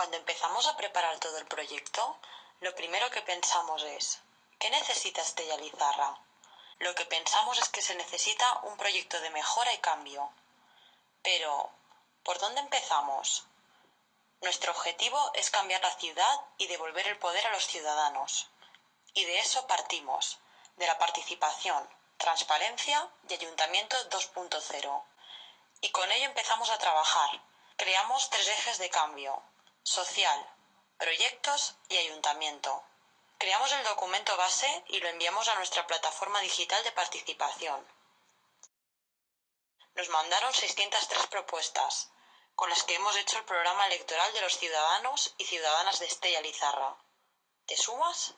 Cuando empezamos a preparar todo el proyecto, lo primero que pensamos es, ¿qué necesita Estella Lizarra? Lo que pensamos es que se necesita un proyecto de mejora y cambio. Pero, ¿por dónde empezamos? Nuestro objetivo es cambiar la ciudad y devolver el poder a los ciudadanos. Y de eso partimos, de la participación, transparencia y ayuntamiento 2.0. Y con ello empezamos a trabajar. Creamos tres ejes de cambio, social, proyectos y ayuntamiento. Creamos el documento base y lo enviamos a nuestra plataforma digital de participación. Nos mandaron 603 propuestas, con las que hemos hecho el programa electoral de los ciudadanos y ciudadanas de Estella Lizarra. ¿Te sumas?